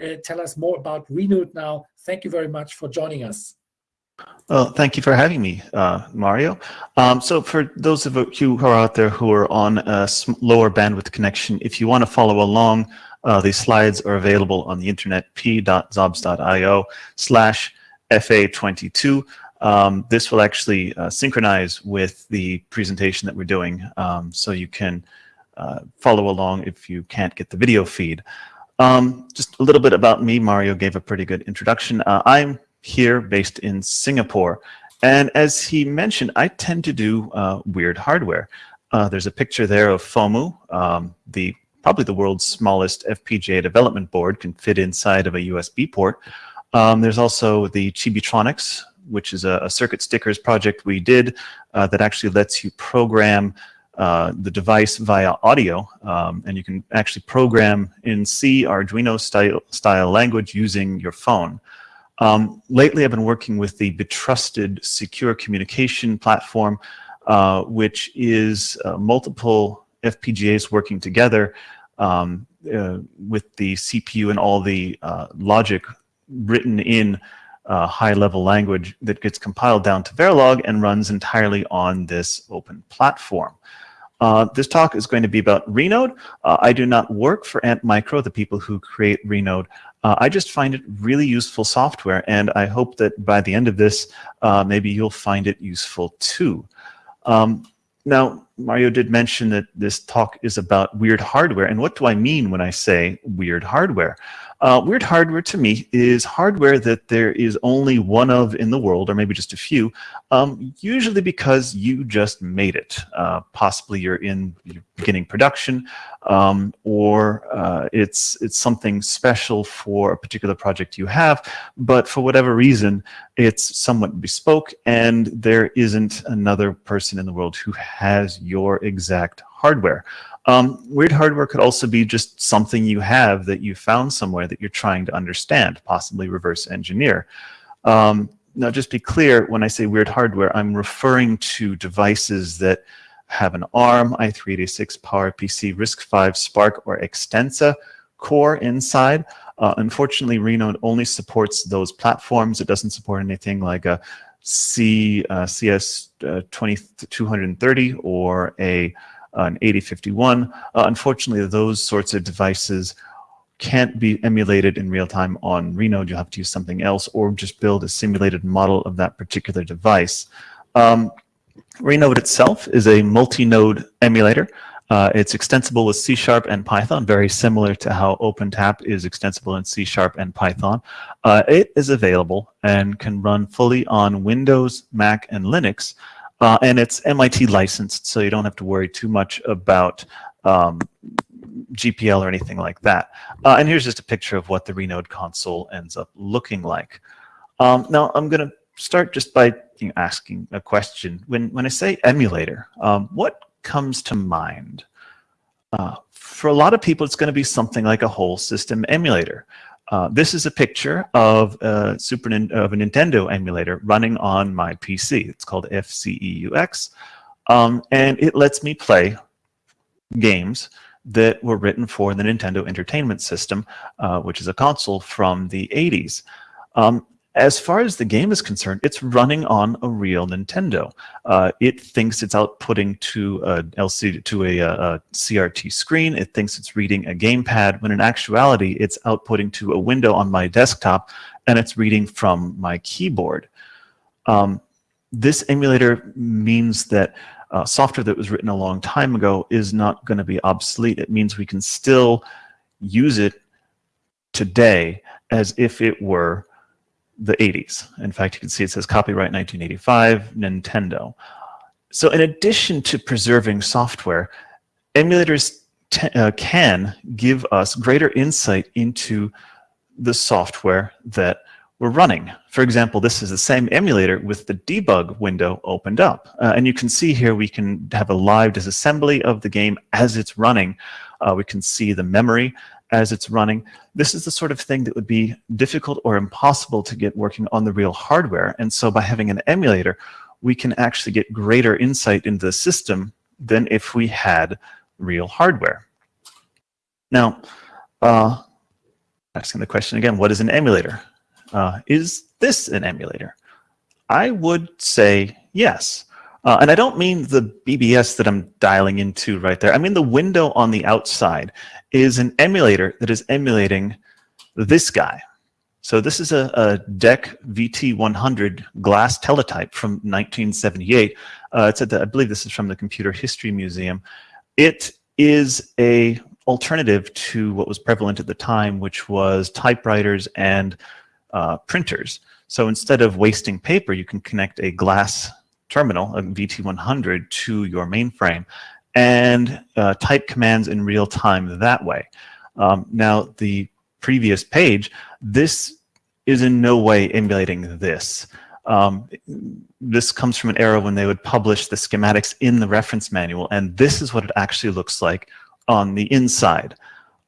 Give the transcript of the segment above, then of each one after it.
uh, tell us more about Renode now. Thank you very much for joining us. Well, thank you for having me, uh, Mario. Um, so for those of you who are out there who are on a lower bandwidth connection, if you want to follow along, uh, these slides are available on the internet, p.xobs.io slash FA22. Um, this will actually uh, synchronize with the presentation that we're doing, um, so you can uh, follow along if you can't get the video feed. Um, just a little bit about me. Mario gave a pretty good introduction. Uh, I'm here based in Singapore. And as he mentioned, I tend to do uh, weird hardware. Uh, there's a picture there of FOMU, um, the probably the world's smallest FPGA development board, can fit inside of a USB port. Um, there's also the Chibitronics, which is a, a circuit stickers project we did uh, that actually lets you program uh, the device via audio, um, and you can actually program in C Arduino style, style language using your phone. Um, lately, I've been working with the Betrusted Secure Communication Platform, uh, which is uh, multiple FPGAs working together um, uh, with the CPU and all the uh, logic written in uh, high-level language that gets compiled down to Verilog and runs entirely on this open platform. Uh, this talk is going to be about Renode. Uh, I do not work for Antmicro, the people who create Renode. Uh, I just find it really useful software, and I hope that by the end of this, uh, maybe you'll find it useful too. Um, now, Mario did mention that this talk is about weird hardware, and what do I mean when I say weird hardware? Uh, weird hardware to me is hardware that there is only one of in the world, or maybe just a few, um, usually because you just made it. Uh, possibly you're in beginning production, um, or uh, it's, it's something special for a particular project you have, but for whatever reason, it's somewhat bespoke, and there isn't another person in the world who has your exact hardware. Um, weird hardware could also be just something you have that you found somewhere that you're trying to understand, possibly reverse engineer. Um, now, just be clear, when I say weird hardware, I'm referring to devices that have an ARM, i386 PowerPC, RISC-V, SPARC, or Xtensa core inside. Uh, unfortunately, Renode only supports those platforms. It doesn't support anything like a C, uh, CS uh, 2230 or a an 8051. Uh, unfortunately, those sorts of devices can't be emulated in real time on Renode. You'll have to use something else or just build a simulated model of that particular device. Um, Renode itself is a multi-node emulator. Uh, it's extensible with C Sharp and Python, very similar to how OpenTAP is extensible in C Sharp and Python. Uh, it is available and can run fully on Windows, Mac, and Linux. Uh, and it's MIT licensed, so you don't have to worry too much about um, GPL or anything like that. Uh, and here's just a picture of what the Renode console ends up looking like. Um, now, I'm going to start just by you know, asking a question. When, when I say emulator, um, what comes to mind? Uh, for a lot of people, it's going to be something like a whole system emulator. Uh, this is a picture of a Super of a Nintendo emulator running on my PC. It's called FCEUX, um, and it lets me play games that were written for the Nintendo Entertainment System, uh, which is a console from the 80s. Um, as far as the game is concerned, it's running on a real Nintendo. Uh, it thinks it's outputting to a LCD to a, a, CRT screen. It thinks it's reading a gamepad, when in actuality, it's outputting to a window on my desktop, and it's reading from my keyboard. Um, this emulator means that uh, software that was written a long time ago is not going to be obsolete. It means we can still use it today as if it were the 80s. In fact, you can see it says copyright 1985, Nintendo. So in addition to preserving software, emulators uh, can give us greater insight into the software that we're running. For example, this is the same emulator with the debug window opened up. Uh, and you can see here we can have a live disassembly of the game as it's running. Uh, we can see the memory as it's running. This is the sort of thing that would be difficult or impossible to get working on the real hardware. And so by having an emulator, we can actually get greater insight into the system than if we had real hardware. Now, uh, asking the question again, what is an emulator? Uh, is this an emulator? I would say yes. Uh, and I don't mean the BBS that I'm dialing into right there. I mean the window on the outside is an emulator that is emulating this guy. So this is a, a DEC VT100 glass teletype from 1978. Uh, it's at the, I believe this is from the Computer History Museum. It is a alternative to what was prevalent at the time, which was typewriters and uh, printers. So instead of wasting paper, you can connect a glass terminal, a VT100, to your mainframe and uh, type commands in real time that way. Um, now, the previous page, this is in no way emulating this. Um, this comes from an era when they would publish the schematics in the reference manual, and this is what it actually looks like on the inside.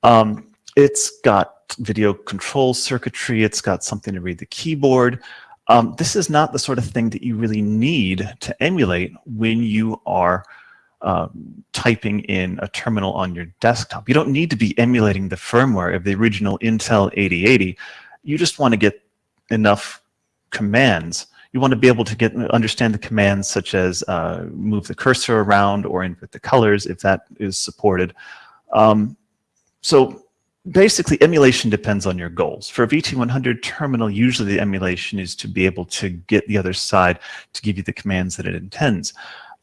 Um, it's got video control circuitry, it's got something to read the keyboard. Um, this is not the sort of thing that you really need to emulate when you are uh, typing in a terminal on your desktop. You don't need to be emulating the firmware of the original Intel 8080. You just want to get enough commands. You want to be able to get understand the commands such as uh, move the cursor around or input the colors if that is supported. Um, so basically emulation depends on your goals. For a VT100 terminal, usually the emulation is to be able to get the other side to give you the commands that it intends,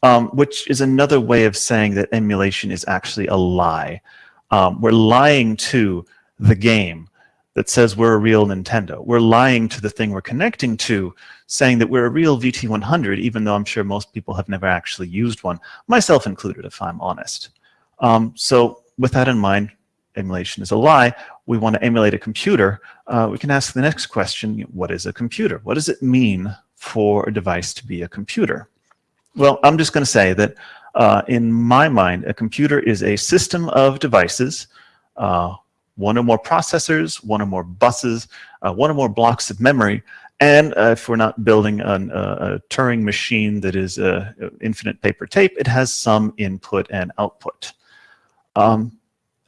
um, which is another way of saying that emulation is actually a lie. Um, we're lying to the game that says we're a real Nintendo. We're lying to the thing we're connecting to, saying that we're a real VT100, even though I'm sure most people have never actually used one, myself included, if I'm honest. Um, so with that in mind, emulation is a lie, we want to emulate a computer, uh, we can ask the next question, what is a computer? What does it mean for a device to be a computer? Well, I'm just going to say that uh, in my mind, a computer is a system of devices, uh, one or more processors, one or more buses, uh, one or more blocks of memory, and uh, if we're not building an, a Turing machine that is infinite paper tape, it has some input and output. Um,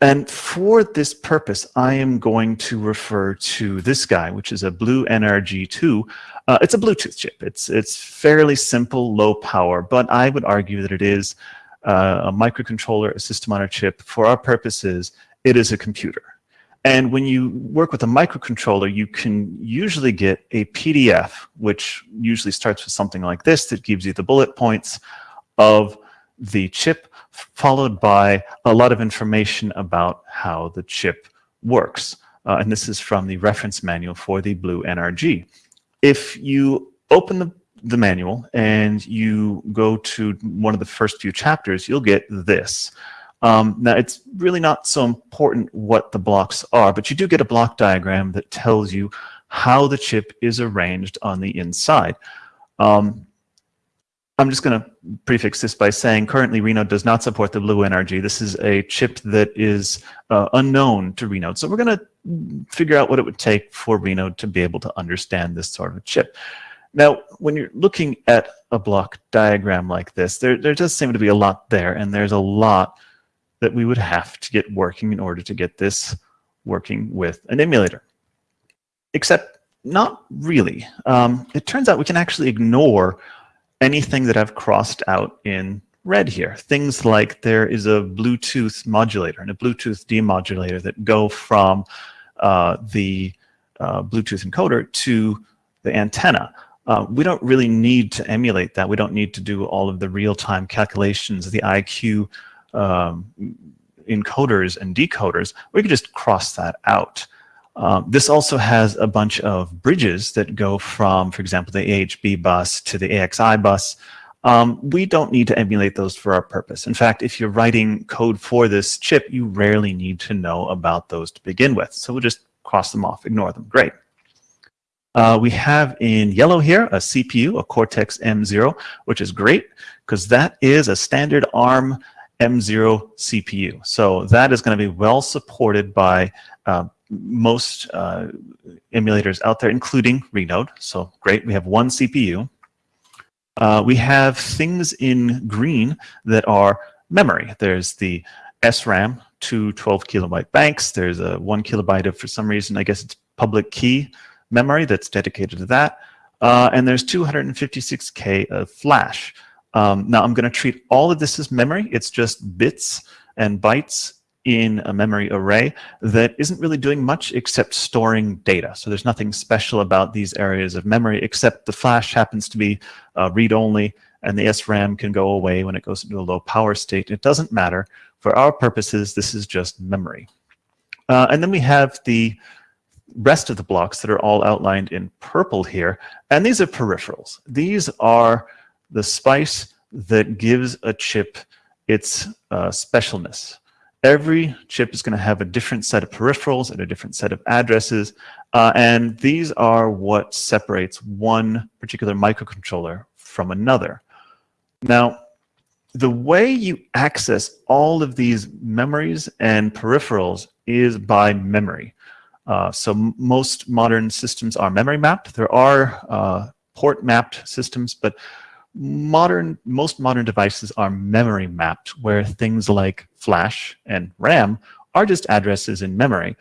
and for this purpose, I am going to refer to this guy, which is a Blue NRG2. Uh, it's a Bluetooth chip. It's, it's fairly simple, low power, but I would argue that it is uh, a microcontroller, a system on a chip. For our purposes, it is a computer. And when you work with a microcontroller, you can usually get a PDF, which usually starts with something like this that gives you the bullet points of the chip followed by a lot of information about how the chip works. Uh, and this is from the reference manual for the Blue NRG. If you open the, the manual and you go to one of the first few chapters, you'll get this. Um, now, it's really not so important what the blocks are, but you do get a block diagram that tells you how the chip is arranged on the inside. Um, I'm just going to prefix this by saying currently Renode does not support the Blue NRG. This is a chip that is uh, unknown to Renode. So we're going to figure out what it would take for Renode to be able to understand this sort of chip. Now, when you're looking at a block diagram like this, there, there does seem to be a lot there, and there's a lot that we would have to get working in order to get this working with an emulator. Except not really. Um, it turns out we can actually ignore anything that I've crossed out in red here. Things like there is a Bluetooth modulator and a Bluetooth demodulator that go from uh, the uh, Bluetooth encoder to the antenna. Uh, we don't really need to emulate that. We don't need to do all of the real-time calculations, the IQ um, encoders and decoders. We could just cross that out. Um, this also has a bunch of bridges that go from, for example, the AHB bus to the AXI bus. Um, we don't need to emulate those for our purpose. In fact, if you're writing code for this chip, you rarely need to know about those to begin with. So we'll just cross them off, ignore them. Great. Uh, we have in yellow here a CPU, a Cortex M0, which is great because that is a standard ARM M0 CPU. So that is going to be well supported by uh, most uh, emulators out there, including Renode. So great, we have one CPU. Uh, we have things in green that are memory. There's the SRAM, two 12 kilobyte banks. There's a one kilobyte of, for some reason, I guess it's public key memory that's dedicated to that. Uh, and there's 256K of flash. Um, now I'm going to treat all of this as memory. It's just bits and bytes in a memory array that isn't really doing much except storing data. So there's nothing special about these areas of memory except the flash happens to be uh, read-only and the SRAM can go away when it goes into a low power state. It doesn't matter. For our purposes, this is just memory. Uh, and then we have the rest of the blocks that are all outlined in purple here. And these are peripherals. These are the spice that gives a chip its uh, specialness. Every chip is going to have a different set of peripherals and a different set of addresses. Uh, and these are what separates one particular microcontroller from another. Now, the way you access all of these memories and peripherals is by memory. Uh, so most modern systems are memory mapped. There are uh, port mapped systems, but modern most modern devices are memory mapped, where things like flash and RAM are just addresses in memory.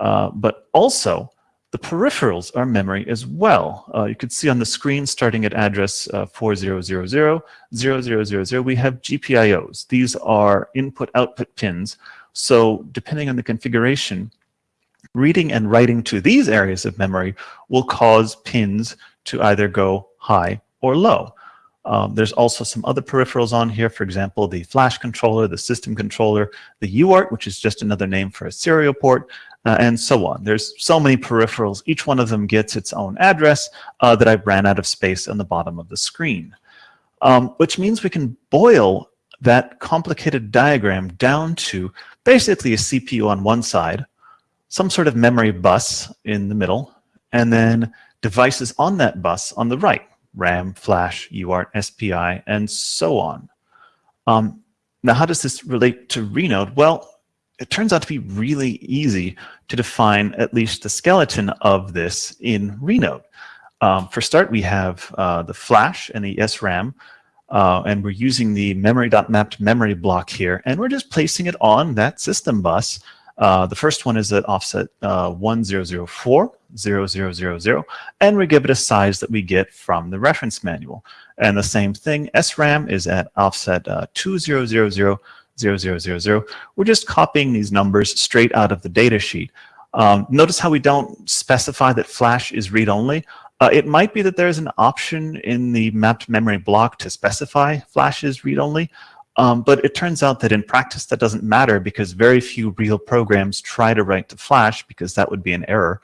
Uh, but also, the peripherals are memory as well. Uh, you can see on the screen starting at address uh, 4000, 0000, we have GPIOs. These are input-output pins. So depending on the configuration, reading and writing to these areas of memory will cause pins to either go high or low. Um, there's also some other peripherals on here, for example, the flash controller, the system controller, the UART, which is just another name for a serial port, uh, and so on. There's so many peripherals. Each one of them gets its own address uh, that I ran out of space on the bottom of the screen, um, which means we can boil that complicated diagram down to basically a CPU on one side, some sort of memory bus in the middle, and then devices on that bus on the right. RAM, Flash, UART, SPI, and so on. Um, now, how does this relate to Renode? Well, it turns out to be really easy to define at least the skeleton of this in Renode. Um, for start, we have uh, the Flash and the SRAM, uh, and we're using the memory.mapped memory block here, and we're just placing it on that system bus uh, the first one is at offset uh, 1004, 0000, and we give it a size that we get from the reference manual. And the same thing, SRAM is at offset uh, 2000, 0000. We're just copying these numbers straight out of the data sheet. Um, notice how we don't specify that flash is read-only. Uh, it might be that there's an option in the mapped memory block to specify flash is read-only, um, but it turns out that in practice that doesn't matter because very few real programs try to write to Flash because that would be an error.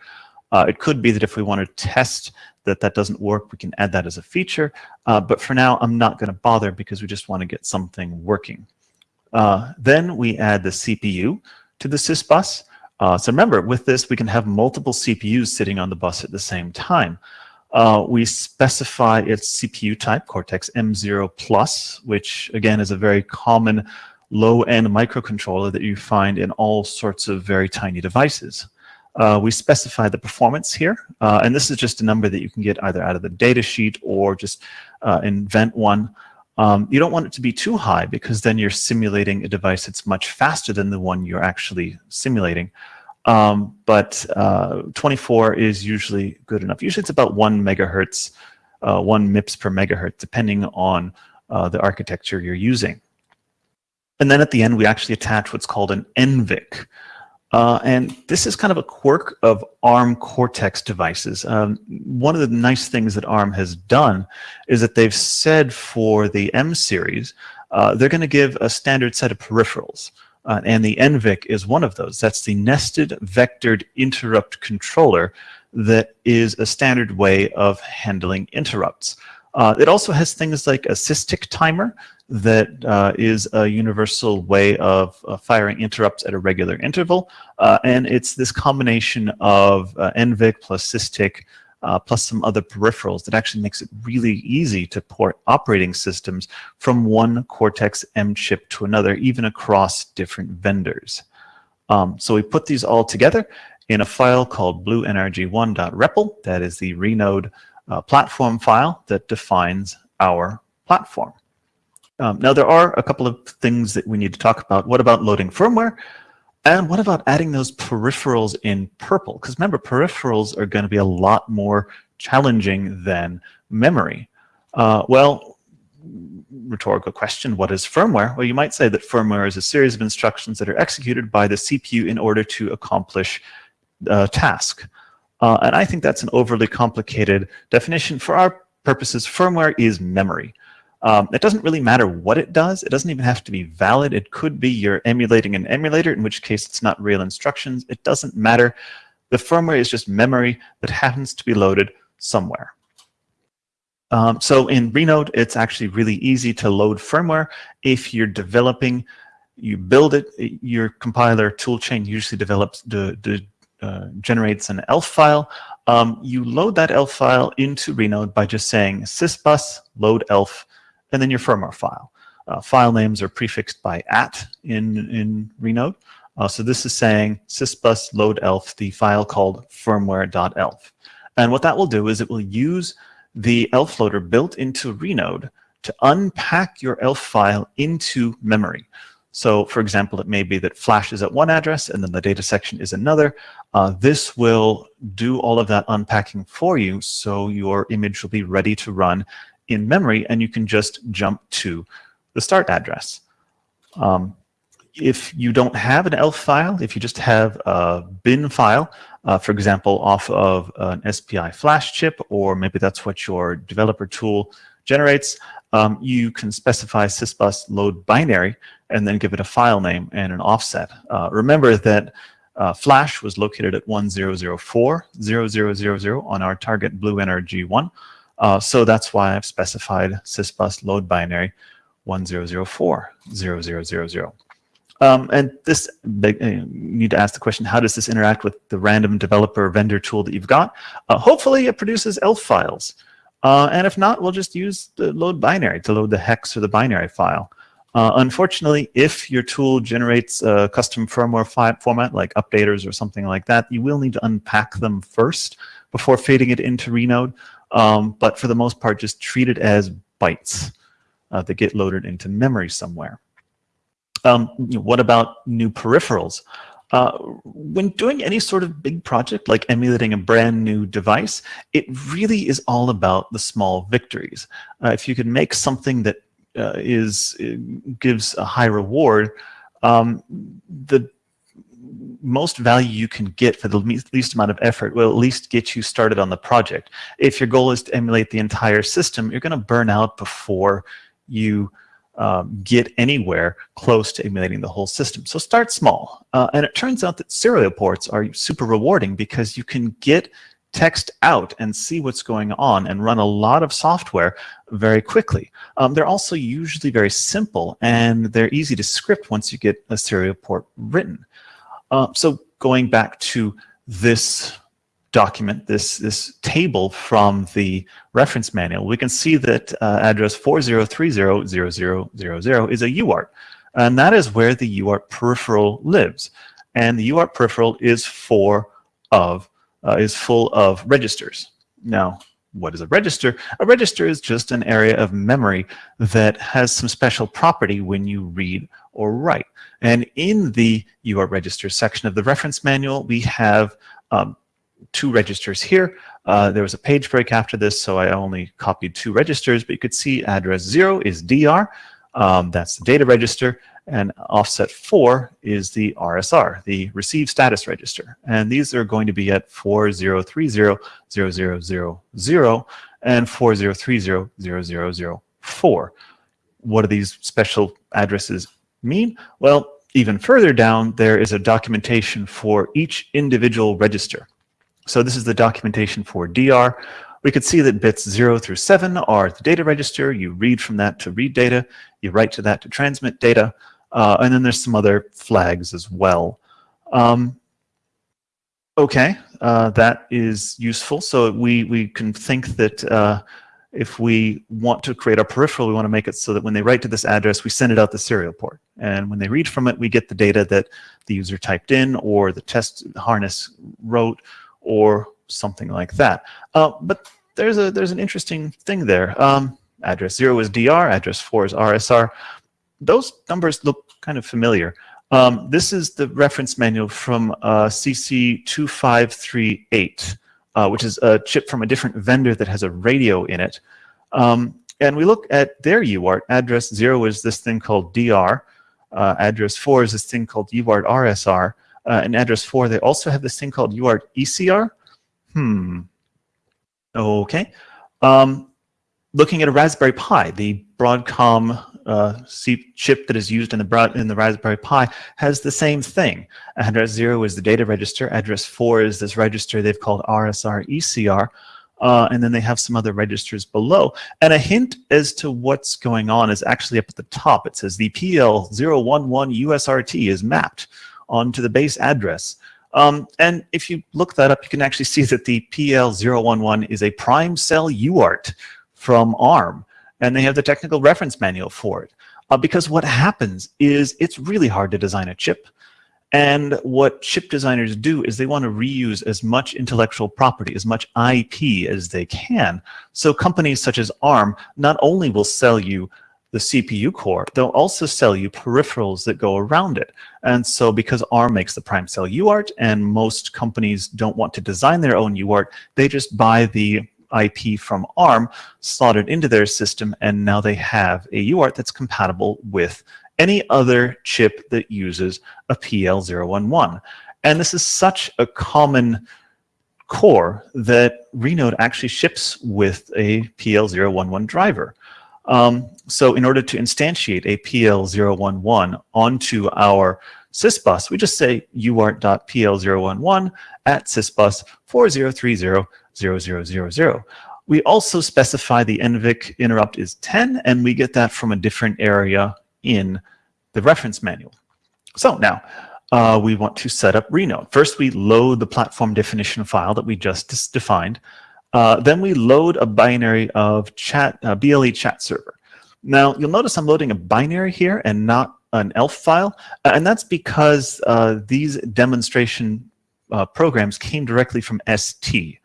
Uh, it could be that if we want to test that that doesn't work, we can add that as a feature. Uh, but for now, I'm not going to bother because we just want to get something working. Uh, then we add the CPU to the sys bus. Uh, so remember, with this, we can have multiple CPUs sitting on the bus at the same time. Uh, we specify its CPU type, Cortex-M0 Plus, which again is a very common low-end microcontroller that you find in all sorts of very tiny devices. Uh, we specify the performance here, uh, and this is just a number that you can get either out of the data sheet or just uh, invent one. Um, you don't want it to be too high because then you're simulating a device that's much faster than the one you're actually simulating. Um, but uh, 24 is usually good enough. Usually it's about one megahertz, uh, one MIPS per megahertz, depending on uh, the architecture you're using. And then at the end, we actually attach what's called an NVIC. Uh, and this is kind of a quirk of ARM Cortex devices. Um, one of the nice things that ARM has done is that they've said for the M series, uh, they're going to give a standard set of peripherals. Uh, and the NVIC is one of those. That's the nested vectored interrupt controller that is a standard way of handling interrupts. Uh, it also has things like a SysTick timer that uh, is a universal way of uh, firing interrupts at a regular interval. Uh, and it's this combination of uh, NVIC plus SysTick uh, plus some other peripherals that actually makes it really easy to port operating systems from one Cortex-M chip to another, even across different vendors. Um, so we put these all together in a file called bluenrg1.repl. That is the Renode uh, platform file that defines our platform. Um, now, there are a couple of things that we need to talk about. What about loading firmware? And what about adding those peripherals in purple? Because remember, peripherals are going to be a lot more challenging than memory. Uh, well, rhetorical question, what is firmware? Well, you might say that firmware is a series of instructions that are executed by the CPU in order to accomplish a task. Uh, and I think that's an overly complicated definition. For our purposes, firmware is memory. Um, it doesn't really matter what it does. It doesn't even have to be valid. It could be you're emulating an emulator, in which case it's not real instructions. It doesn't matter. The firmware is just memory that happens to be loaded somewhere. Um, so in Renode, it's actually really easy to load firmware. If you're developing, you build it, your compiler toolchain usually develops the, uh, generates an ELF file. Um, you load that ELF file into Renode by just saying sysbus load ELF and then your firmware file. Uh, file names are prefixed by at in, in Renode. Uh, so this is saying sysbus load elf, the file called firmware.elf. And what that will do is it will use the elf loader built into Renode to unpack your elf file into memory. So for example, it may be that flash is at one address and then the data section is another. Uh, this will do all of that unpacking for you so your image will be ready to run in memory and you can just jump to the start address. Um, if you don't have an ELF file, if you just have a bin file, uh, for example, off of an SPI flash chip, or maybe that's what your developer tool generates, um, you can specify sysbus load binary and then give it a file name and an offset. Uh, remember that uh, flash was located at 1004.0000 on our target blue NRG1. Uh, so that's why I've specified sysbus load binary 1004.0000. Um, and this, big, uh, you need to ask the question, how does this interact with the random developer vendor tool that you've got? Uh, hopefully it produces ELF files. Uh, and if not, we'll just use the load binary to load the hex or the binary file. Uh, unfortunately, if your tool generates a custom firmware format like updaters or something like that, you will need to unpack them first before feeding it into Renode. Um, but for the most part, just treat it as bytes uh, that get loaded into memory somewhere. Um, you know, what about new peripherals? Uh, when doing any sort of big project like emulating a brand new device, it really is all about the small victories. Uh, if you can make something that uh, is uh, gives a high reward, um, the most value you can get for the least amount of effort will at least get you started on the project. If your goal is to emulate the entire system, you're going to burn out before you um, get anywhere close to emulating the whole system. So start small. Uh, and it turns out that serial ports are super rewarding because you can get text out and see what's going on and run a lot of software very quickly. Um, they're also usually very simple and they're easy to script once you get a serial port written. Uh, so going back to this document, this, this table from the reference manual, we can see that uh, address 40300000 is a UART. And that is where the UART peripheral lives. And the UART peripheral is for of uh, is full of registers. Now, what is a register? A register is just an area of memory that has some special property when you read or write. And in the UART register section of the reference manual, we have um, two registers here. Uh, there was a page break after this, so I only copied two registers, but you could see address 0 is DR, um, that's the data register, and offset 4 is the RSR, the receive status register. And these are going to be at 40300000 and 40300004. What do these special addresses mean? Well, even further down, there is a documentation for each individual register. So this is the documentation for DR. We could see that bits 0 through 7 are the data register. You read from that to read data. You write to that to transmit data. Uh, and then there's some other flags as well. Um, okay, uh, that is useful. So we, we can think that uh, if we want to create a peripheral, we want to make it so that when they write to this address, we send it out the serial port. And when they read from it, we get the data that the user typed in or the test harness wrote or something like that. Uh, but there's a there's an interesting thing there. Um, address 0 is DR, address 4 is RSR. Those numbers look kind of familiar. Um, this is the reference manual from uh, CC2538, uh, which is a chip from a different vendor that has a radio in it. Um, and we look at their UART. Address 0 is this thing called DR. Uh, address 4 is this thing called UART RSR. Uh, and address 4, they also have this thing called UART ECR. Hmm. Okay. Um, looking at a Raspberry Pi, the Broadcom uh, chip that is used in the, in the Raspberry Pi has the same thing. Address 0 is the data register. Address 4 is this register they've called RSR ECR. Uh, and then they have some other registers below. And a hint as to what's going on is actually up at the top. It says the PL011 UART is mapped onto the base address. Um, and if you look that up, you can actually see that the PL011 is a PrimeCell UART from ARM, and they have the technical reference manual for it. Uh, because what happens is it's really hard to design a chip. And what chip designers do is they want to reuse as much intellectual property, as much IP as they can. So companies such as ARM not only will sell you the CPU core, they'll also sell you peripherals that go around it. And so because ARM makes the PrimeCell UART and most companies don't want to design their own UART, they just buy the IP from ARM slotted into their system and now they have a UART that's compatible with any other chip that uses a PL011. And this is such a common core that Renode actually ships with a PL011 driver. Um, so in order to instantiate a PL011 onto our sysbus, we just say uart.pl011 at sysbus 40300000. We also specify the NVIC interrupt is 10, and we get that from a different area in the reference manual. So now, uh, we want to set up Renode. First, we load the platform definition file that we just defined. Uh, then we load a binary of chat uh, BLE chat server. Now, you'll notice I'm loading a binary here and not an ELF file, uh, and that's because uh, these demonstration uh, programs came directly from ST.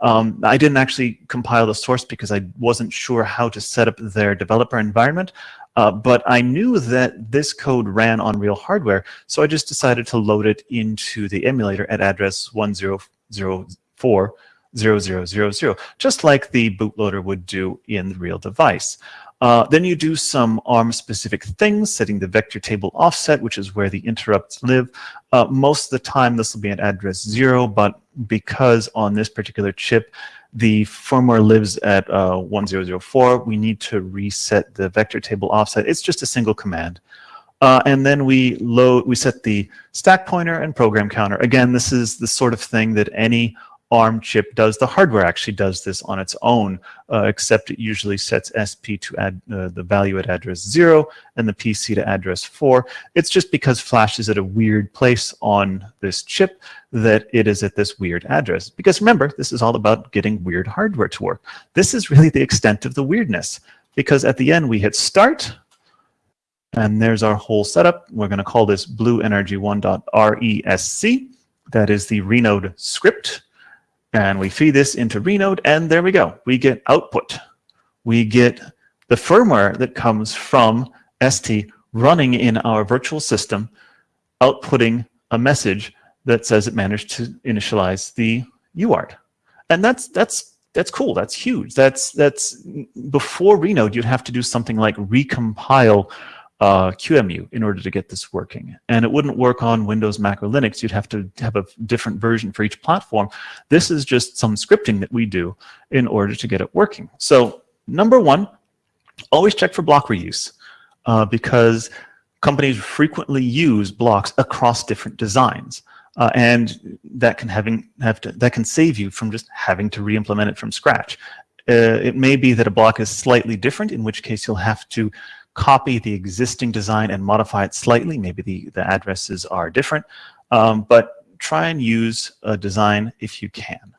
Um, I didn't actually compile the source because I wasn't sure how to set up their developer environment, uh, but I knew that this code ran on real hardware, so I just decided to load it into the emulator at address 1004 0000, just like the bootloader would do in the real device. Uh, then you do some ARM-specific things, setting the vector table offset, which is where the interrupts live. Uh, most of the time, this will be at address 0, but because on this particular chip, the firmware lives at uh, 1004, we need to reset the vector table offset. It's just a single command. Uh, and then we load, we set the stack pointer and program counter. Again, this is the sort of thing that any ARM chip does. The hardware actually does this on its own, uh, except it usually sets SP to add uh, the value at address 0 and the PC to address 4. It's just because Flash is at a weird place on this chip that it is at this weird address. Because remember, this is all about getting weird hardware to work. This is really the extent of the weirdness, because at the end we hit start, and there's our whole setup. We're going to call this blue bluenrg1.resc. That is the Renode script and we feed this into Renode, and there we go. We get output. We get the firmware that comes from ST running in our virtual system, outputting a message that says it managed to initialize the UART. And that's that's that's cool. That's huge. That's that's before Renode, you'd have to do something like recompile uh, in order to get this working. And it wouldn't work on Windows, Mac, or Linux. You'd have to have a different version for each platform. This is just some scripting that we do in order to get it working. So number one, always check for block reuse uh, because companies frequently use blocks across different designs. Uh, and that can having have to that can save you from just having to re-implement it from scratch. Uh, it may be that a block is slightly different, in which case you'll have to copy the existing design and modify it slightly. Maybe the, the addresses are different, um, but try and use a design if you can.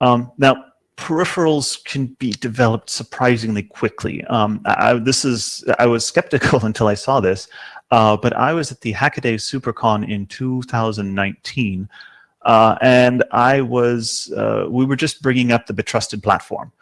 Um, now, peripherals can be developed surprisingly quickly. Um, I, this is, I was skeptical until I saw this, uh, but I was at the Hackaday SuperCon in 2019, uh, and I was, uh, we were just bringing up the Betrusted platform.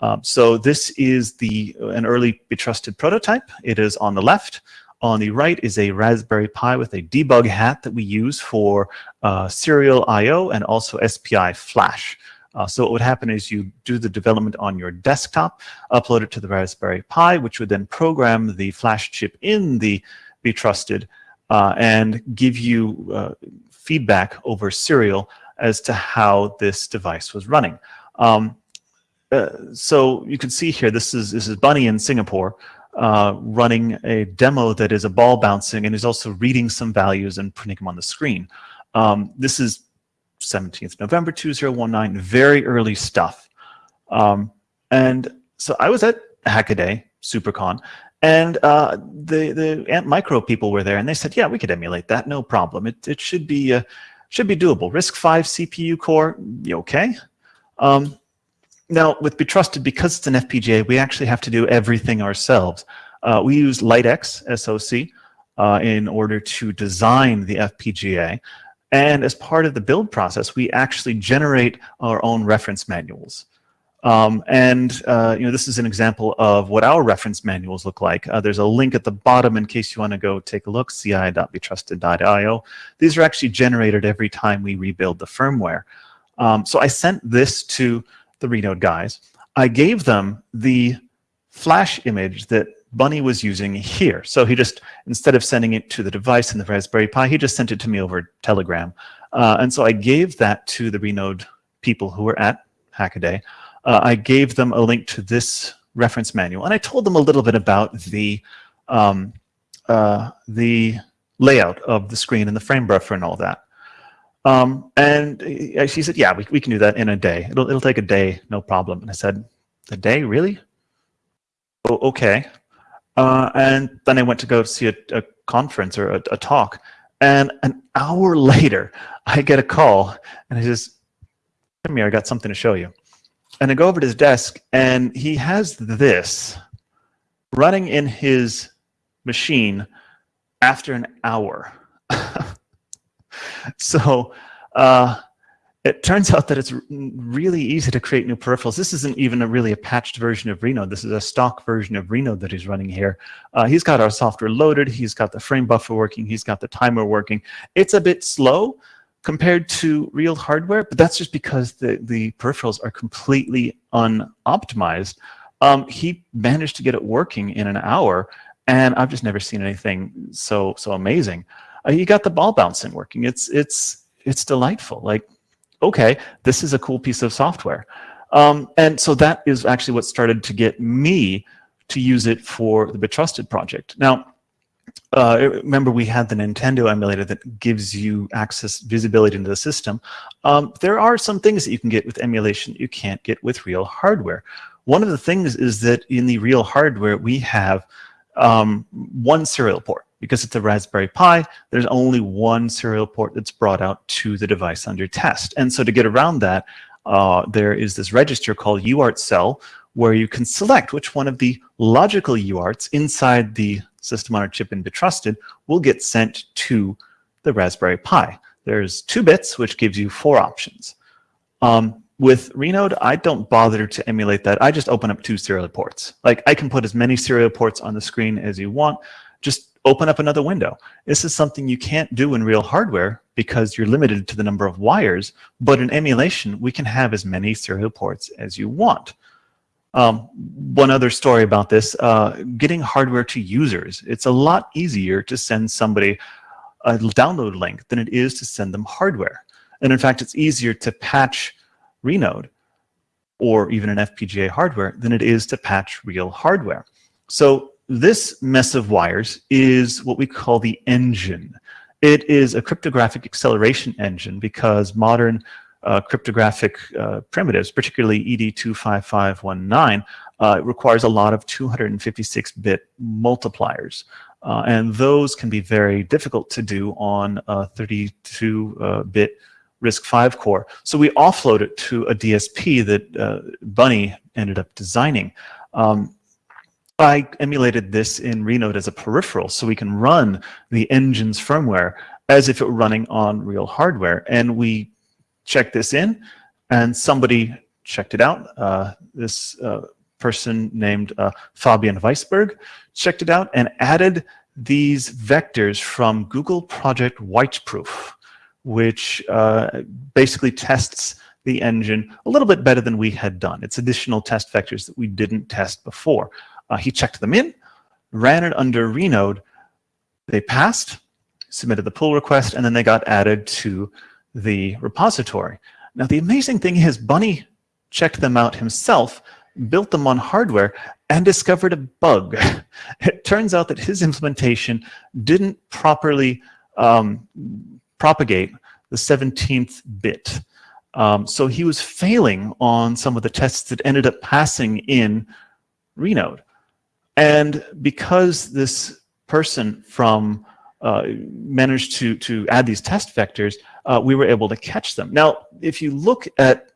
Um, so this is the an early Betrusted prototype. It is on the left. On the right is a Raspberry Pi with a debug hat that we use for uh, serial I.O. and also SPI flash. Uh, so what would happen is you do the development on your desktop, upload it to the Raspberry Pi, which would then program the flash chip in the Betrusted uh, and give you uh, feedback over serial as to how this device was running. Um, uh, so you can see here, this is, this is bunnie in Singapore uh, running a demo that is a ball bouncing and is also reading some values and printing them on the screen. Um, this is 17th November 2019, very early stuff. Um, and so I was at Hackaday, SuperCon, and uh, the the Antmicro people were there, and they said, "Yeah, we could emulate that, no problem. It it should be uh, should be doable. RISC-V CPU core, okay." Um, now, with Betrusted, because it's an FPGA, we actually have to do everything ourselves. Uh, we use LiteX SoC uh, in order to design the FPGA. And as part of the build process, we actually generate our own reference manuals. Um, and uh, you know, this is an example of what our reference manuals look like. Uh, there's a link at the bottom in case you want to go take a look, ci.betrusted.io. These are actually generated every time we rebuild the firmware. Um, so I sent this to the Renode guys, I gave them the flash image that bunnie was using here. So he just, instead of sending it to the device in the Raspberry Pi, he just sent it to me over Telegram. Uh, and so I gave that to the Renode people who were at Hackaday. Uh, I gave them a link to this reference manual, and I told them a little bit about the um, uh, the layout of the screen and the frame buffer and all that. Um, and she said, yeah, we, we can do that in a day. It'll, it'll take a day, no problem. And I said, a day, really? Oh, okay. Uh, and then I went to go see a, a conference or a, a, talk. And an hour later, I get a call and he says, come here, I got something to show you. And I go over to his desk and he has this running in his machine after an hour. so uh, it turns out that it's really easy to create new peripherals. This isn't even a really a patched version of Renode. This is a stock version of Renode that he's running here. Uh, he's got our software loaded. He's got the frame buffer working. He's got the timer working. It's a bit slow compared to real hardware, but that's just because the, the peripherals are completely unoptimized. Um, he managed to get it working in an hour, and I've just never seen anything so so amazing uh, you got the ball bouncing working. It's it's it's delightful. Like, okay, this is a cool piece of software. Um, and so that is actually what started to get me to use it for the Betrusted project. Now, uh, remember we had the Nintendo emulator that gives you access, visibility into the system. Um, there are some things that you can get with emulation that you can't get with real hardware. One of the things is that in the real hardware, we have um, one serial port because it's a Raspberry Pi, there's only one serial port that's brought out to the device under test. And so to get around that, uh, there is this register called UART cell where you can select which one of the logical UARTs inside the system on a chip in Betrusted will get sent to the Raspberry Pi. There's two bits, which gives you four options. Um, with Renode, I don't bother to emulate that. I just open up two serial ports. Like I can put as many serial ports on the screen as you want. Just open up another window. This is something you can't do in real hardware because you're limited to the number of wires, but in emulation, we can have as many serial ports as you want. Um, one other story about this, uh, getting hardware to users. It's a lot easier to send somebody a download link than it is to send them hardware. And in fact, it's easier to patch Renode or even an FPGA hardware than it is to patch real hardware. So this mess of wires is what we call the engine. It is a cryptographic acceleration engine because modern uh, cryptographic uh, primitives, particularly ED25519, uh, requires a lot of 256-bit multipliers. Uh, and those can be very difficult to do on a 32-bit RISC-V core. So we offload it to a DSP that uh, bunnie ended up designing. Um, I emulated this in Renode as a peripheral so we can run the engine's firmware as if it were running on real hardware. And we checked this in and somebody checked it out. Uh, this uh, person named uh, Fabian Weisberg checked it out and added these vectors from Google Project Wycheproof, which uh, basically tests the engine a little bit better than we had done. It's additional test vectors that we didn't test before. Uh, he checked them in, ran it under Renode, they passed, submitted the pull request, and then they got added to the repository. Now the amazing thing is bunnie checked them out himself, built them on hardware, and discovered a bug. It turns out that his implementation didn't properly um, propagate the 17th bit. Um, so he was failing on some of the tests that ended up passing in Renode. And because this person from uh, managed to, to add these test vectors, uh, we were able to catch them. Now, if you look at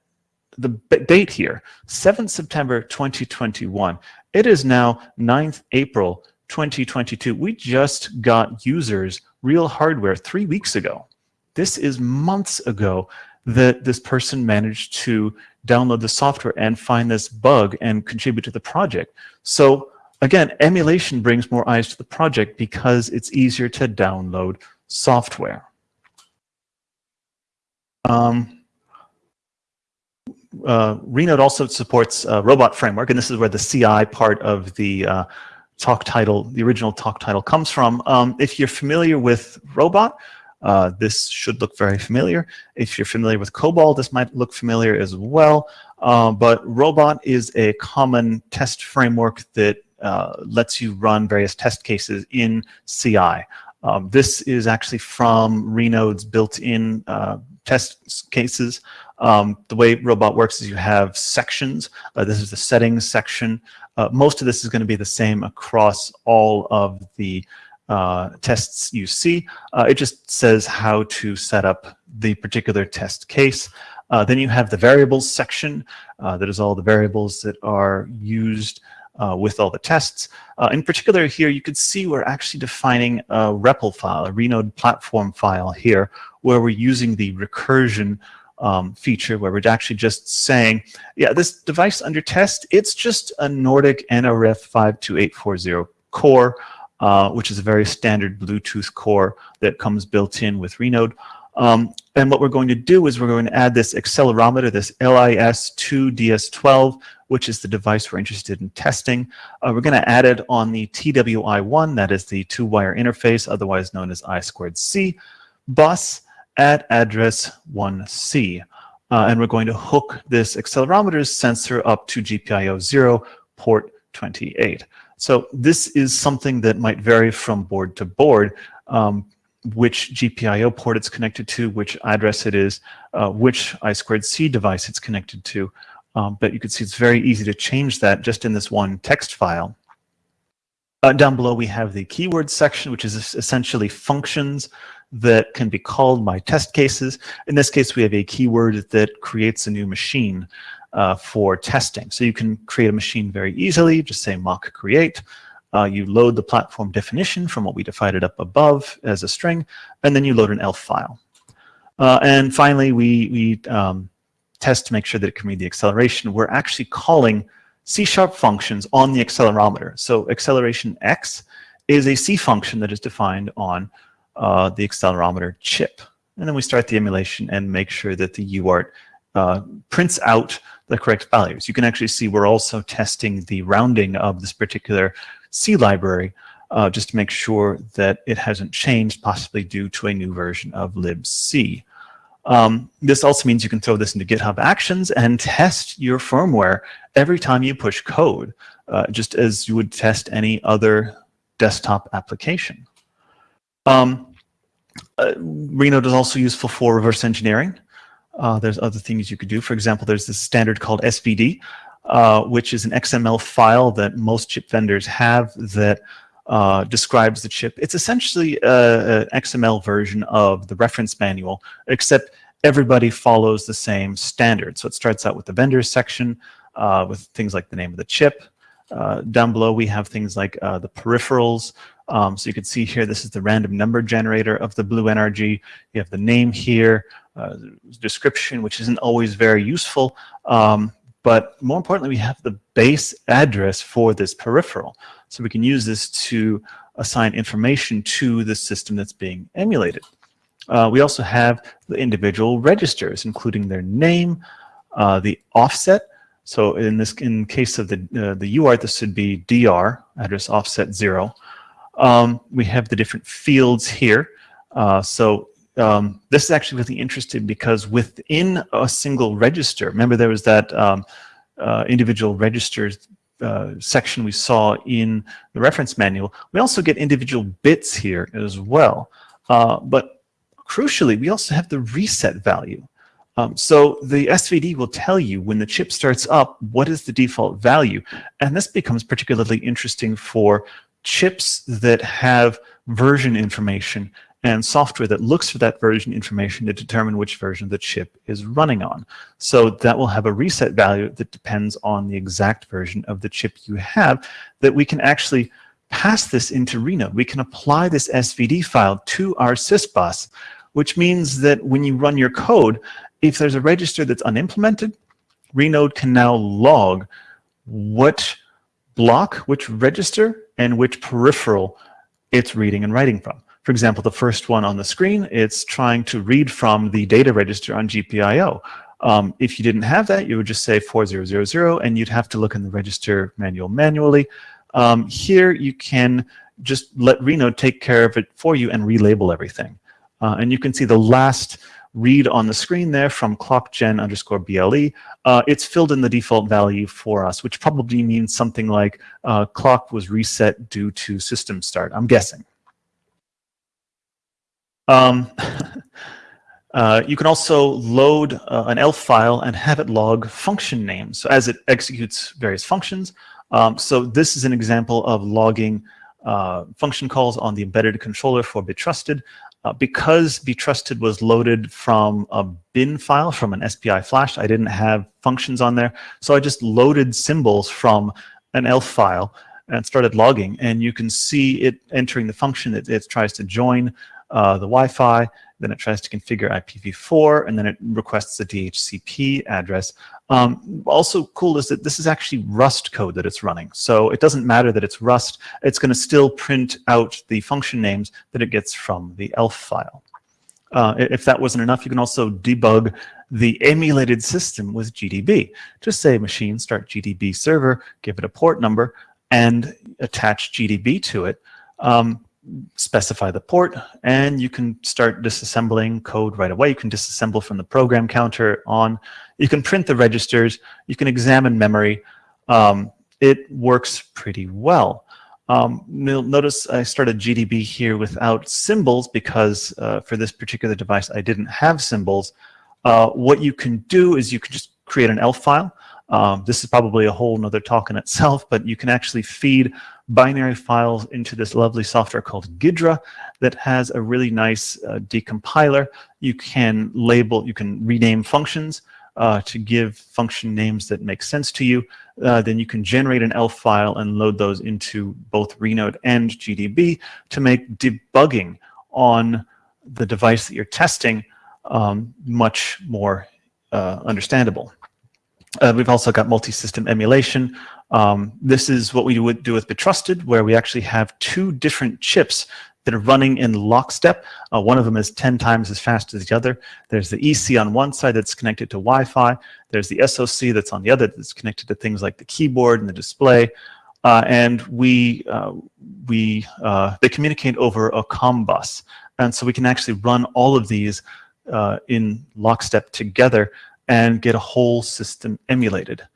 the date here, 7th September 2021, it is now 9th April 2022. We just got users real hardware three weeks ago. This is months ago that this person managed to download the software and find this bug and contribute to the project. So again, emulation brings more eyes to the project because it's easier to download software. Um, uh, Renode also supports uh, robot framework, and this is where the CI part of the uh, talk title, the original talk title comes from. Um, if you're familiar with robot, uh, this should look very familiar. If you're familiar with COBOL, this might look familiar as well. Uh, but robot is a common test framework that uh, lets you run various test cases in CI. Um, this is actually from Renode's built-in uh, test cases. Um, the way robot works is you have sections. Uh, this is the settings section. Uh, most of this is going to be the same across all of the uh, tests you see. Uh, it just says how to set up the particular test case. Then you have the variables section. That is all the variables that are used uh, with all the tests. Uh, in particular here, you could see we're actually defining a REPL file, a Renode platform file here, where we're using the recursion um, feature where we're actually just saying, yeah, this device under test, it's just a Nordic NRF 52840 core, uh, which is a very standard Bluetooth core that comes built in with Renode. Um, and what we're going to do is we're going to add this accelerometer, this LIS2DS12, which is the device we're interested in testing. Uh, we're going to add it on the TWI1, that is the two-wire interface, otherwise known as I squared C, bus at address 1C. Uh, and we're going to hook this accelerometer's sensor up to GPIO 0 port 28. So this is something that might vary from board to board. Um, which GPIO port it's connected to, which address it is, uh, which I2C device it's connected to. Um, but you can see it's very easy to change that just in this one text file. Uh, down below we have the keyword section, which is essentially functions that can be called by test cases. In this case, we have a keyword that creates a new machine uh, for testing. So you can create a machine very easily, just say mach create. Uh, you load the platform definition from what we defined it up above as a string, and then you load an ELF file. Uh, and finally, we, we um, test to make sure that it can read the acceleration, we're actually calling C-sharp functions on the accelerometer. So acceleration X is a C function that is defined on uh, the accelerometer chip. And then we start the emulation and make sure that the UART uh, prints out the correct values. You can actually see we're also testing the rounding of this particular C library uh, just to make sure that it hasn't changed, possibly due to a new version of libc. Um, this also means you can throw this into GitHub Actions and test your firmware every time you push code, uh, just as you would test any other desktop application. Um, uh, Renode is also useful for reverse engineering. Uh, there's other things you could do. For example, there's this standard called SVD, uh, which is an XML file that most chip vendors have that uh, describes the chip. It's essentially an XML version of the reference manual, except everybody follows the same standard. So it starts out with the vendors section uh, with things like the name of the chip. Uh, down below, we have things like uh, the peripherals. Um, so you can see here, this is the random number generator of the Blue NRG. You have the name here, uh, description, which isn't always very useful. Um, but more importantly, we have the base address for this peripheral. So we can use this to assign information to the system that's being emulated. Uh, we also have the individual registers, including their name, uh, the offset. So in this, in case of the uh, the UART, this would be DR address offset zero. Um, we have the different fields here. Uh, so um, this is actually really interesting because within a single register, remember there was that um, uh, individual registers uh, section we saw in the reference manual, we also get individual bits here as well. Uh, but crucially, we also have the reset value. Um, so the SVD will tell you when the chip starts up, what is the default value? And this becomes particularly interesting for chips that have version information and software that looks for that version information to determine which version the chip is running on. So that will have a reset value that depends on the exact version of the chip you have that we can actually pass this into Renode. We can apply this SVD file to our sysbus, which means that when you run your code, if there's a register that's unimplemented, Renode can now log what block, which register, and which peripheral it's reading and writing from. For example, the first one on the screen, it's trying to read from the data register on GPIO. Um, if you didn't have that, you would just say 4000 and you'd have to look in the register manual manually. Um, here you can just let Renode take care of it for you and relabel everything. Uh, and you can see the last read on the screen there from clockgen underscore BLE. Uh, it's filled in the default value for us, which probably means something like uh, clock was reset due to system start, I'm guessing. Um, uh, you can also load uh, an ELF file and have it log function names so as it executes various functions. Um, so this is an example of logging uh, function calls on the embedded controller for Betrusted. Uh, because Betrusted was loaded from a bin file from an SPI flash, I didn't have functions on there. So I just loaded symbols from an ELF file and started logging. And you can see it entering the function. It, it tries to join uh, the Wi-Fi, then it tries to configure IPv4, and then it requests a DHCP address. Um, also cool is that this is actually Rust code that it's running. So it doesn't matter that it's Rust, it's going to still print out the function names that it gets from the ELF file. Uh, if that wasn't enough, you can also debug the emulated system with GDB. Just say machine start GDB server, give it a port number, and attach GDB to it. Um, specify the port, and you can start disassembling code right away. You can disassemble from the program counter on. You can print the registers. You can examine memory. Um, it works pretty well. Um, notice I started GDB here without symbols because uh, for this particular device I didn't have symbols. Uh, what you can do is you can just create an ELF file. Um, this is probably a whole nother talk in itself, but you can actually feed binary files into this lovely software called Ghidra that has a really nice uh, decompiler. You can label, you can rename functions uh, to give function names that make sense to you. Uh, then you can generate an ELF file and load those into both Renode and GDB to make debugging on the device that you're testing um, much more uh, understandable. Uh, we've also got multi-system emulation. Um, this is what we would do with Betrusted, where we actually have two different chips that are running in lockstep. Uh, one of them is 10 times as fast as the other. There's the EC on one side that's connected to Wi-Fi. There's the SOC that's on the other that's connected to things like the keyboard and the display. Uh, and we, uh, we, uh, they communicate over a COM bus. And so we can actually run all of these uh, in lockstep together and get a whole system emulated.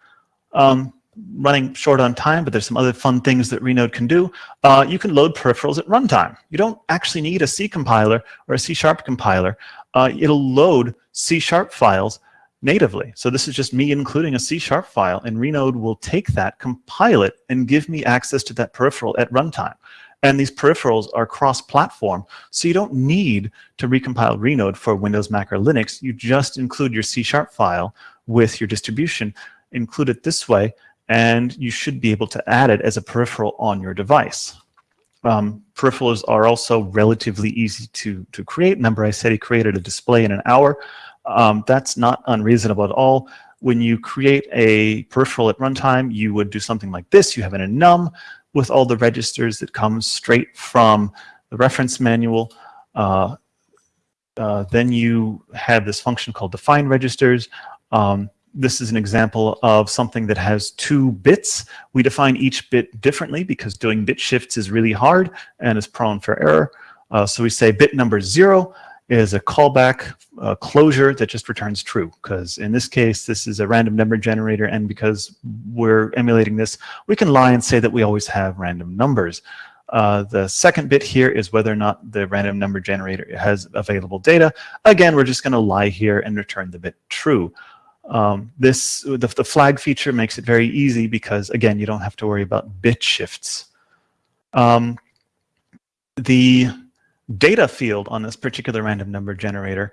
Um, running short on time, but there's some other fun things that Renode can do. Uh, you can load peripherals at runtime. You don't actually need a C compiler or a C-sharp compiler. Uh, it'll load C-sharp files natively. So this is just me including a C-sharp file, and Renode will take that, compile it, and give me access to that peripheral at runtime. And these peripherals are cross-platform, so you don't need to recompile Renode for Windows, Mac, or Linux. You just include your C-sharp file with your distribution, include it this way, and you should be able to add it as a peripheral on your device. Um, peripherals are also relatively easy to, to create. Remember I said he created a display in an hour. Um, that's not unreasonable at all. when you create a peripheral at runtime, you would do something like this. You have an enum with all the registers that comes straight from the reference manual. Uh, uh, then you have this function called define registers. Um, this is an example of something that has two bits. We define each bit differently because doing bit shifts is really hard and is prone for error. Uh, so we say bit number zero is a callback uh, closure that just returns true because in this case this is a random number generator and because we're emulating this we can lie and say that we always have random numbers. Uh, the second bit here is whether or not the random number generator has available data. Again, we're just going to lie here and return the bit true. Um, this the, the flag feature makes it very easy because again you don't have to worry about bit shifts. Um, the data field on this particular random number generator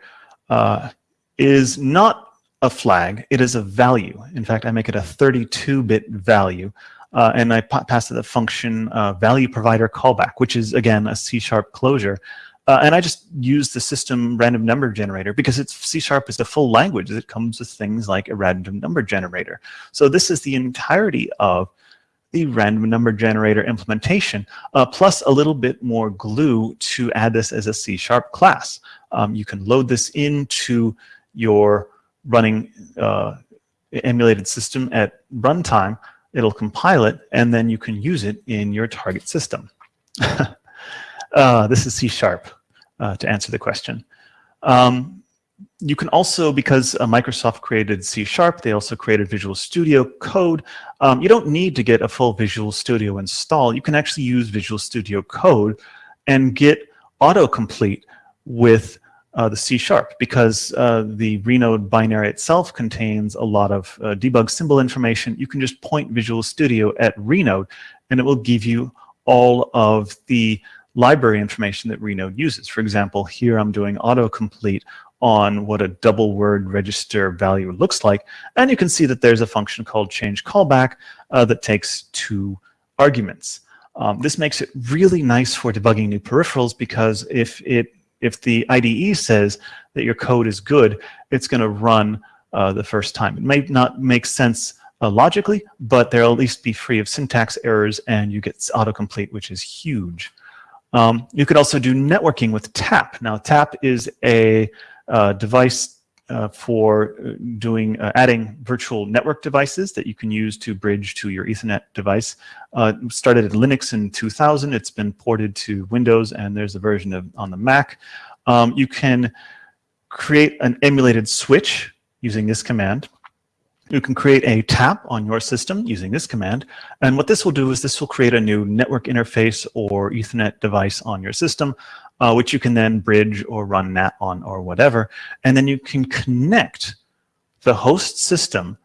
uh, is not a flag, it is a value. In fact, I make it a 32-bit value. Uh, and I pass it the function uh, value provider callback, which is, again, a C-sharp closure. Uh, and I just use the system random number generator because it's C-sharp is the full language that comes with things like a random number generator. So this is the entirety of the random number generator implementation, uh, plus a little bit more glue to add this as a C-sharp class. Um, you can load this into your running uh, emulated system at runtime. It'll compile it, and then you can use it in your target system. uh, this is C-sharp, uh, to answer the question. Um, you can also, because uh, Microsoft created C Sharp, they also created Visual Studio Code. Um, you don't need to get a full Visual Studio install. You can actually use Visual Studio Code and get autocomplete with uh, the C Sharp because uh, the Renode binary itself contains a lot of uh, debug symbol information. You can just point Visual Studio at Renode and it will give you all of the library information that Renode uses. For example, here I'm doing autocomplete on what a double word register value looks like. And you can see that there's a function called change callback uh, that takes two arguments. Um, this makes it really nice for debugging new peripherals because if it if the IDE says that your code is good, it's going to run uh, the first time. It may not make sense uh, logically, but they'll at least be free of syntax errors and you get autocomplete, which is huge. Um, you could also do networking with TAP. Now, TAP is a uh, device uh, for uh, doing uh, adding virtual network devices that you can use to bridge to your Ethernet device. Uh, started at Linux in 2000. It's been ported to Windows, and there's a version of on the Mac. Um, you can create an emulated switch using this command. You can create a tap on your system using this command. And what this will do is this will create a new network interface or Ethernet device on your system uh, which you can then bridge or run NAT on or whatever. And then you can connect the host system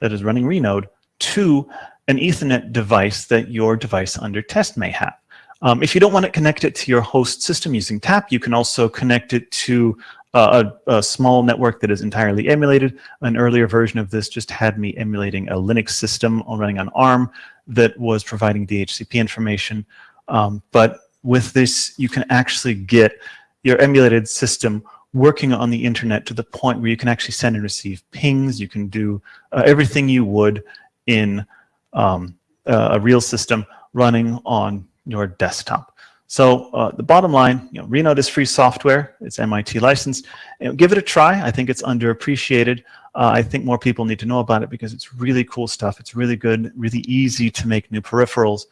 that is running Renode to an Ethernet device that your device under test may have. Um, if you don't want to connect it to your host system using TAP, you can also connect it to uh, a, a, small network that is entirely emulated. An earlier version of this just had me emulating a Linux system running on ARM that was providing DHCP information. Um, but with this, you can actually get your emulated system working on the internet to the point where you can actually send and receive pings. You can do uh, everything you would in um, a real system running on your desktop. So uh, the bottom line, you know, Renode is free software. It's MIT licensed. You know, give it a try. I think it's underappreciated. Uh, I think more people need to know about it because it's really cool stuff. It's really good, really easy to make new peripherals.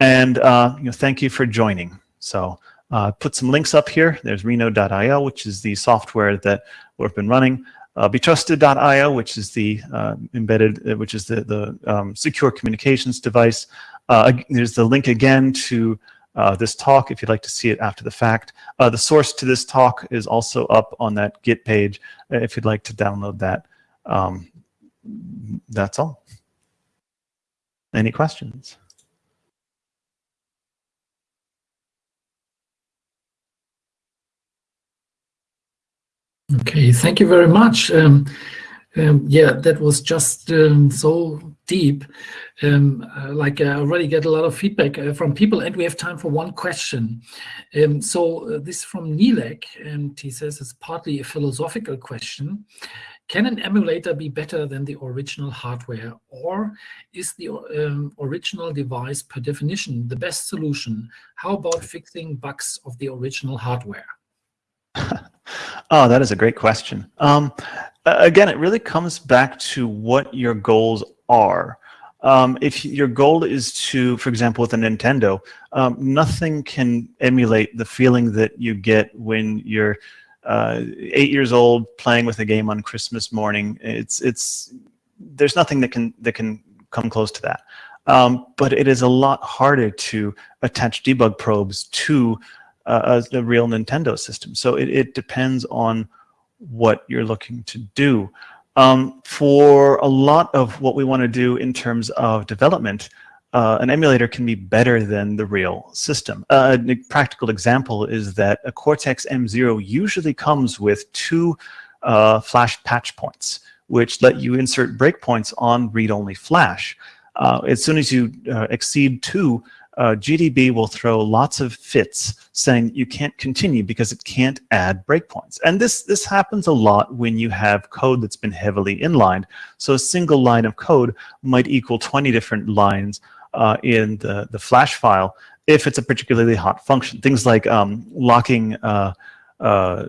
And uh, you know, thank you for joining. So uh, put some links up here. There's Renode.io, which is the software that we've been running. Uh, Betrusted.io, which is the uh, embedded, which is the, the um, secure communications device. Uh, there's the link again to uh, this talk if you'd like to see it after the fact. Uh, the source to this talk is also up on that Git page if you'd like to download that. Um, that's all. Any questions? Okay, thank you very much. Um, um, yeah, that was just um, so deep. Um, uh, like I already get a lot of feedback uh, from people and we have time for one question. Um, so uh, this is from Nilek and he says it's partly a philosophical question. can an emulator be better than the original hardware? Or is the um, original device per definition the best solution? How about fixing bugs of the original hardware? oh, that is a great question. Um, again, it really comes back to what your goals are. Um, if your goal is to, for example, with a Nintendo, um, nothing can emulate the feeling that you get when you're uh, eight years old playing with a game on Christmas morning. It's it's there's nothing that can that can come close to that. Um, but it is a lot harder to attach debug probes to uh, a, real Nintendo system. So it, it depends on what you're looking to do. Um, for a lot of what we want to do in terms of development, uh, an emulator can be better than the real system. Uh, a practical example is that a Cortex-M0 usually comes with two uh, flash patch points, which let you insert breakpoints on read-only flash. Uh, as soon as you uh, exceed two, uh, GDB will throw lots of fits saying you can't continue because it can't add breakpoints. And this, this happens a lot when you have code that's been heavily inlined. So a single line of code might equal 20 different lines uh, in the, the flash file if it's a particularly hot function. Things like um, locking uh, uh,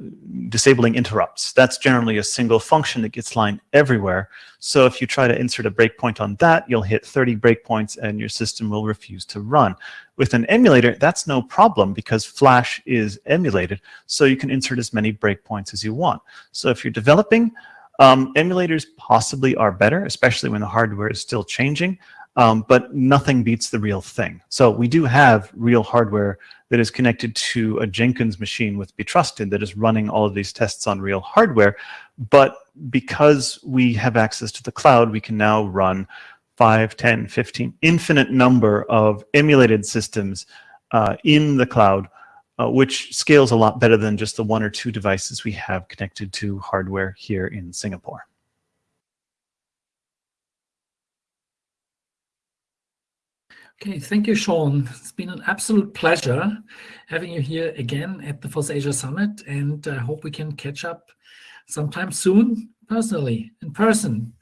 disabling interrupts. That's generally a single function that gets lined everywhere. So if you try to insert a breakpoint on that, you'll hit 30 breakpoints and your system will refuse to run. With an emulator, that's no problem because Flash is emulated, so you can insert as many breakpoints as you want. So if you're developing, um, emulators possibly are better, especially when the hardware is still changing, um, but nothing beats the real thing. So we do have real hardware that is connected to a Jenkins machine with Betrusted that is running all of these tests on real hardware. But because we have access to the cloud, we can now run 5, 10, 15, infinite number of emulated systems uh, in the cloud, uh, which scales a lot better than just the one or two devices we have connected to hardware here in Singapore. Okay, thank you, Sean. It's been an absolute pleasure having you here again at the FOSS Asia Summit, and I hope we can catch up sometime soon, personally, in person,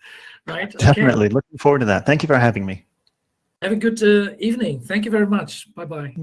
right? Definitely. Okay. Looking forward to that. Thank you for having me. Have a good uh, evening. Thank you very much. Bye-bye.